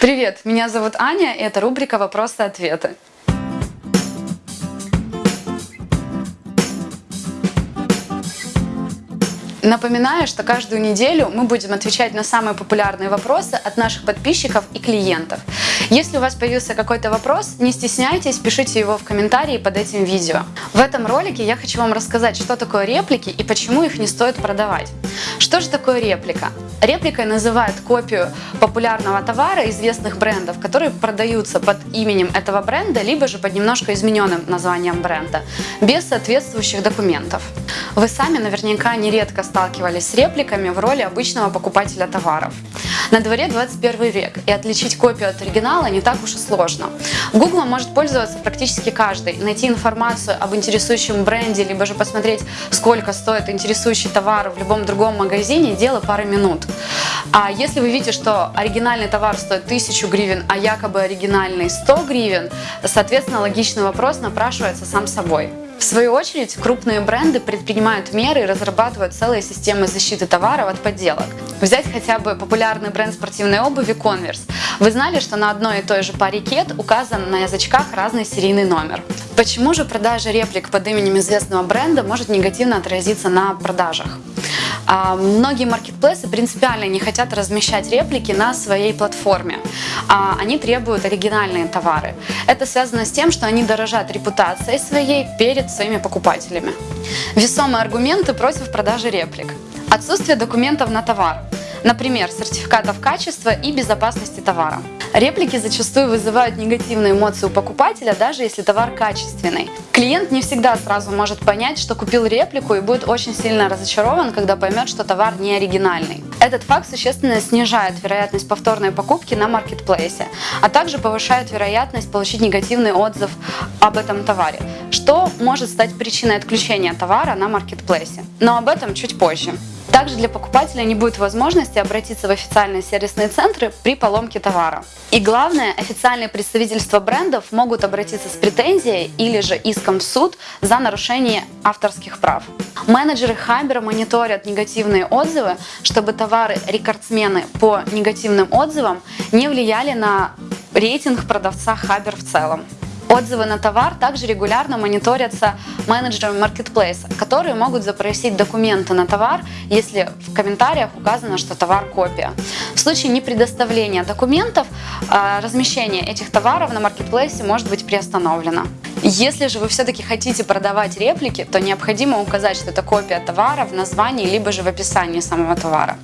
Привет, меня зовут Аня, и это рубрика «Вопросы-ответы». Напоминаю, что каждую неделю мы будем отвечать на самые популярные вопросы от наших подписчиков и клиентов. Если у вас появился какой-то вопрос, не стесняйтесь, пишите его в комментарии под этим видео. В этом ролике я хочу вам рассказать, что такое реплики и почему их не стоит продавать. Что же такое реплика? Репликой называют копию популярного товара известных брендов, которые продаются под именем этого бренда, либо же под немножко измененным названием бренда, без соответствующих документов. Вы сами наверняка нередко сталкивались с репликами в роли обычного покупателя товаров. На дворе 21 век, и отличить копию от оригинала не так уж и сложно. Google может пользоваться практически каждый, найти информацию об интересующем бренде, либо же посмотреть, сколько стоит интересующий товар в любом другом магазине, дело пары минут. А если вы видите, что оригинальный товар стоит 1000 гривен, а якобы оригинальный 100 гривен, соответственно, логичный вопрос напрашивается сам собой. В свою очередь, крупные бренды предпринимают меры и разрабатывают целые системы защиты товаров от подделок. Взять хотя бы популярный бренд спортивной обуви Converse. Вы знали, что на одной и той же паре кет указан на язычках разный серийный номер. Почему же продажа реплик под именем известного бренда может негативно отразиться на продажах? А, многие маркетплейсы принципиально не хотят размещать реплики на своей платформе. А, они требуют оригинальные товары. Это связано с тем, что они дорожат репутацией своей перед своими покупателями. Весомые аргументы против продажи реплик. Отсутствие документов на товар. Например, сертификатов качества и безопасности товара. Реплики зачастую вызывают негативные эмоции у покупателя, даже если товар качественный. Клиент не всегда сразу может понять, что купил реплику и будет очень сильно разочарован, когда поймет, что товар не оригинальный. Этот факт существенно снижает вероятность повторной покупки на маркетплейсе, а также повышает вероятность получить негативный отзыв об этом товаре, что может стать причиной отключения товара на маркетплейсе. Но об этом чуть позже. Также для покупателя не будет возможности обратиться в официальные сервисные центры при поломке товара. И главное, официальные представительства брендов могут обратиться с претензией или же иском в суд за нарушение авторских прав. Менеджеры Хабера мониторят негативные отзывы, чтобы товары-рекордсмены по негативным отзывам не влияли на рейтинг продавца Хабер в целом. Отзывы на товар также регулярно мониторятся менеджерами маркетплейса, которые могут запросить документы на товар, если в комментариях указано, что товар копия. В случае непредоставления документов а, размещение этих товаров на маркетплейсе может быть приостановлено. Если же вы все-таки хотите продавать реплики, то необходимо указать, что это копия товара в названии, либо же в описании самого товара.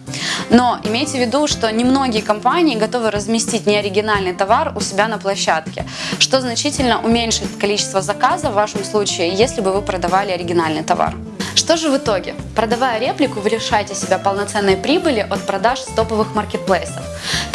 Но имейте в виду, что немногие компании готовы разместить неоригинальный товар у себя на площадке, что значительно уменьшит количество заказов в вашем случае, если бы вы продавали оригинальный товар. Что же в итоге? Продавая реплику, вы лишаете себя полноценной прибыли от продаж с топовых маркетплейсов,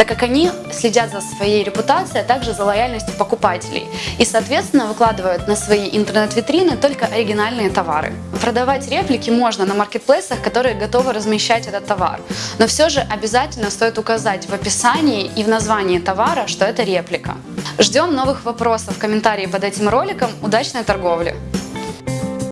так как они следят за своей репутацией, а также за лояльностью покупателей и, соответственно, выкладывают на свои интернет-витрины только оригинальные товары. Продавать реплики можно на маркетплейсах, которые готовы размещать этот товар, но все же обязательно стоит указать в описании и в названии товара, что это реплика. Ждем новых вопросов в комментарии под этим роликом. Удачной торговли!